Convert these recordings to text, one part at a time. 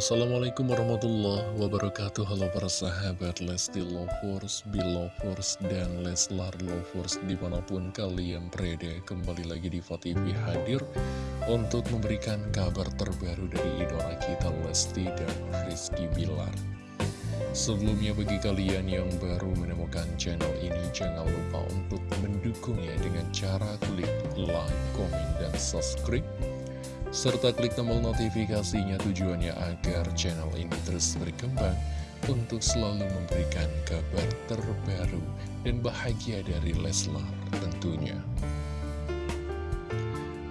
Assalamualaikum warahmatullahi wabarakatuh. Halo para sahabat Lesti Lovers, Belovers, dan Leslar Lovers Di mana pun kalian berada Kembali lagi di TV hadir Untuk memberikan kabar terbaru dari idola kita Lesti dan Rizky Bilar. Sebelumnya bagi kalian yang baru menemukan channel ini Jangan lupa untuk mendukungnya dengan cara klik like, komen, dan subscribe serta klik tombol notifikasinya tujuannya agar channel ini terus berkembang untuk selalu memberikan kabar terbaru dan bahagia dari Leslar tentunya.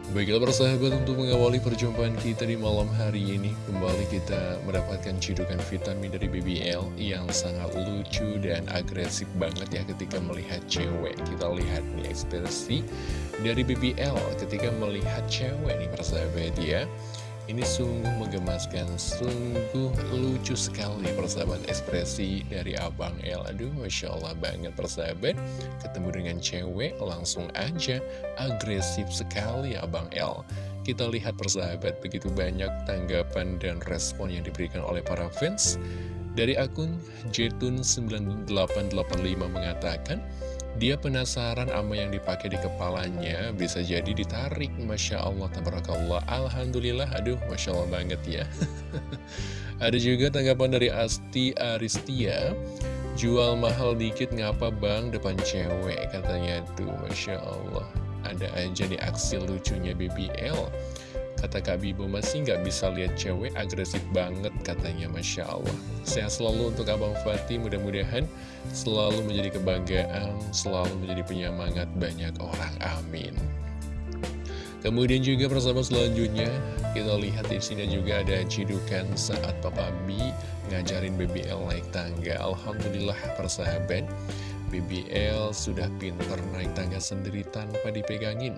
Baiklah persahabat untuk mengawali perjumpaan kita di malam hari ini Kembali kita mendapatkan cidukan vitamin dari BBL Yang sangat lucu dan agresif banget ya ketika melihat cewek. Kita lihat nih ekspresi dari BBL ketika melihat cewek nih persahabat ya ini sungguh menggemaskan, sungguh lucu sekali persahabat ekspresi dari Abang El. Aduh, Masya Allah banget persahabat. Ketemu dengan cewek, langsung aja agresif sekali Abang El. Kita lihat persahabat, begitu banyak tanggapan dan respon yang diberikan oleh para fans. Dari akun Jetun9885 mengatakan, dia penasaran sama yang dipakai di kepalanya, bisa jadi ditarik. Masya Allah, tabarakallah. Alhamdulillah, aduh, Masya Allah banget ya. Ada juga tanggapan dari Asti Aristia. Jual mahal dikit ngapa bang depan cewek katanya tuh Masya Allah Ada aja di aksi lucunya BBL Kata Kak Bibo masih nggak bisa lihat cewek agresif banget katanya. Masya Allah. Sehat selalu untuk Abang Fatih mudah-mudahan selalu menjadi kebanggaan Selalu menjadi penyemangat banyak orang. Amin. Kemudian juga persahabat selanjutnya kita lihat di sini juga ada cidukan saat Papa B ngajarin BBL naik tangga. Alhamdulillah persahabat, BBL sudah pinter naik tangga sendiri tanpa dipegangin.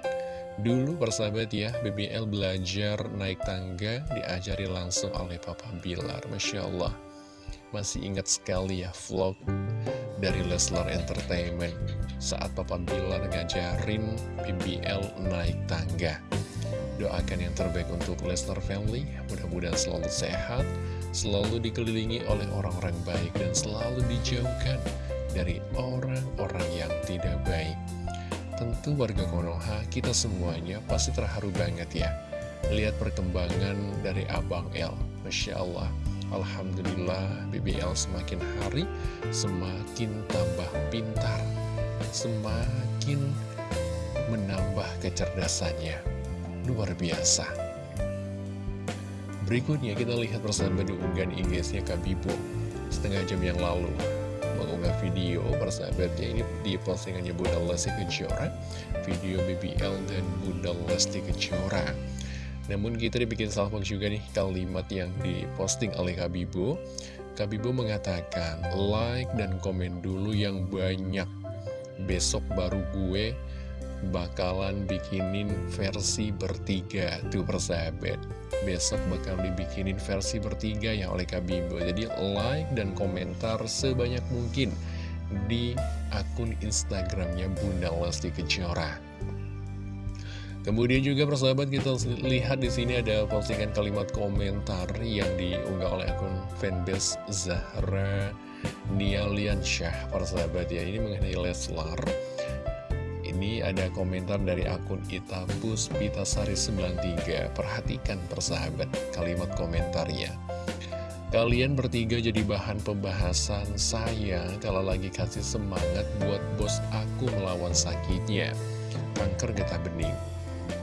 Dulu persahabat ya, BBL belajar naik tangga diajari langsung oleh Papa Bilar. Masya Allah, masih ingat sekali ya vlog dari Leslar Entertainment saat Papa Bilar ngajarin BBL naik tangga. Doakan yang terbaik untuk Leslar Family, mudah-mudahan selalu sehat, selalu dikelilingi oleh orang-orang baik, dan selalu dijauhkan dari orang-orang yang tidak baik. Tentu warga Konoha, kita semuanya pasti terharu banget ya. Lihat perkembangan dari Abang L Masya Allah. Alhamdulillah BBL semakin hari semakin tambah pintar Semakin menambah kecerdasannya. Luar biasa. Berikutnya kita lihat bersama di unggahan IG-nya Kak Bibo. Setengah jam yang lalu mengunggah video persahabatnya ini di postingannya Bunda Lesti Kejora. Video BBL dan Bunda Lesti Kejora. Namun kita dibikin salpok juga nih kalimat yang diposting oleh Kabibo. Kabibo mengatakan like dan komen dulu yang banyak. Besok baru gue bakalan bikinin versi bertiga tuh persahabat. Besok bakal dibikinin versi bertiga ya oleh Kak Bimbo jadi like dan komentar sebanyak mungkin di akun Instagramnya Bunda Lesti Kejora. Kemudian juga persahabat kita lihat di sini ada postingan kalimat komentar yang diunggah oleh akun fanbase Zahra Nialian Syah persahabat ya ini mengenai Leslar ini ada komentar dari akun Itabus Pitasari 93 Perhatikan persahabat kalimat komentarnya. Kalian bertiga jadi bahan pembahasan saya kalau lagi kasih semangat buat bos aku melawan sakitnya. Kanker getah bening.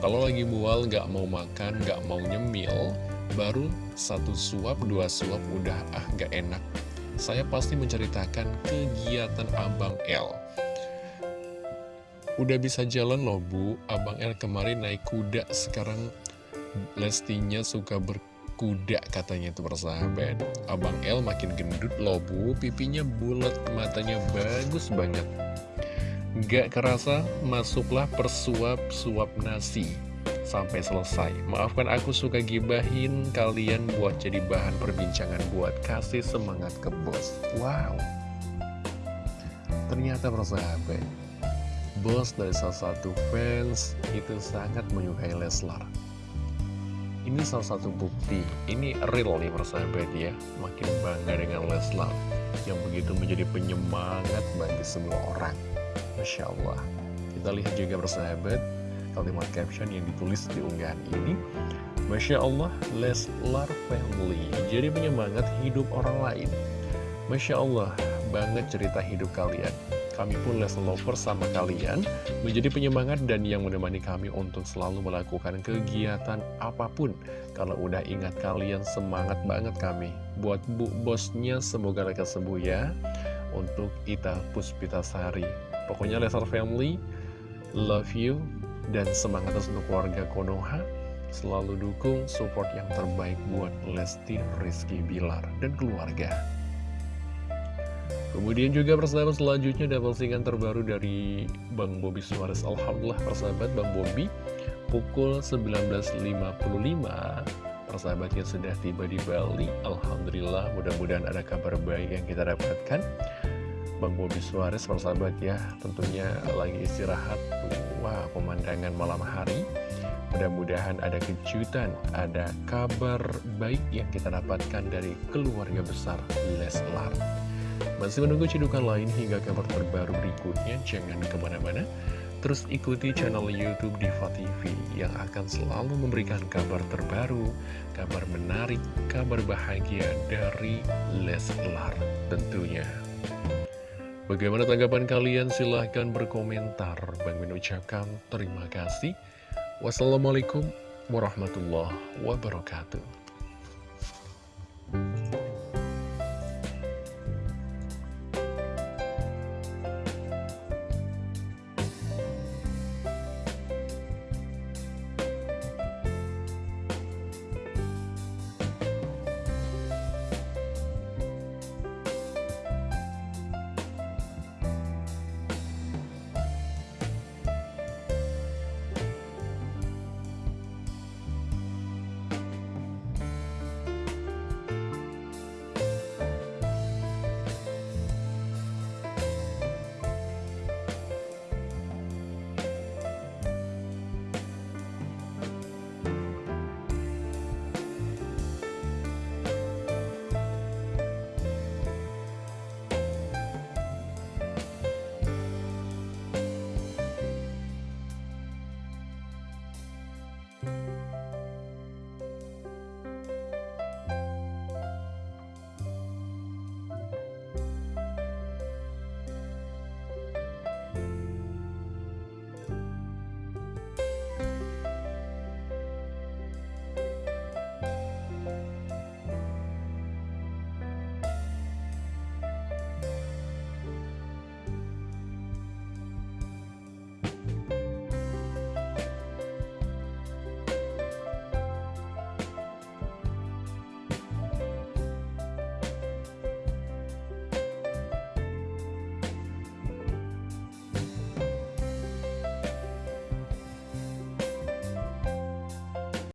Kalau lagi mual gak mau makan, gak mau nyemil Baru satu suap, dua suap udah ah gak enak. Saya pasti menceritakan kegiatan Abang L Udah bisa jalan loh bu, Abang El kemarin naik kuda, sekarang Lestinya suka berkuda katanya itu persahabat. Abang El makin gendut loh bu, pipinya bulat, matanya bagus banget. Gak kerasa masuklah persuap-suap nasi sampai selesai. Maafkan aku suka gibahin kalian buat jadi bahan perbincangan buat kasih semangat ke bos. Wow. Ternyata persahabat, bos dari salah satu fans itu sangat menyukai Leslar. Ini salah satu bukti, ini real nih persahabat ya. Makin bangga dengan Leslar Yang begitu menjadi penyemangat bagi semua orang. Masya Allah. Kita lihat juga persahabat Kalimat caption yang ditulis di unggahan ini. Masya Allah, Leslar Family Jadi penyemangat hidup orang lain. Masya Allah, banget cerita hidup kalian kami pun Leslar Lover sama kalian menjadi penyemangat dan yang menemani kami untuk selalu melakukan kegiatan apa pun. Kalau udah ingat kalian semangat banget kami. Buat bu bosnya semoga mereka sembuh ya. Untuk Ita Puspitasari. Pokoknya Leslar Family, love you, dan semangat untuk keluarga Konoha. Selalu dukung support yang terbaik buat Lesti Rizky Bilar dan keluarga. Kemudian juga persahabat selanjutnya ada postingan terbaru dari Bang Bobi Suarez. Alhamdulillah persahabat Bang Bobi pukul 19.55 Persahabatnya sudah tiba di Bali. Alhamdulillah mudah-mudahan ada kabar baik yang kita dapatkan. Bang Bobi Suarez persahabat ya tentunya lagi istirahat. Wah pemandangan malam hari. Mudah-mudahan ada kejutan, ada kabar baik yang kita dapatkan dari keluarga besar Leslar. Masih menunggu cedukan lain hingga kabar terbaru berikutnya, jangan ke mana-mana. Terus ikuti channel Youtube Diva TV yang akan selalu memberikan kabar terbaru, kabar menarik, kabar bahagia dari Leslar tentunya. Bagaimana tanggapan kalian? Silahkan berkomentar. Bang mengucapkan terima kasih. Wassalamualaikum warahmatullahi wabarakatuh.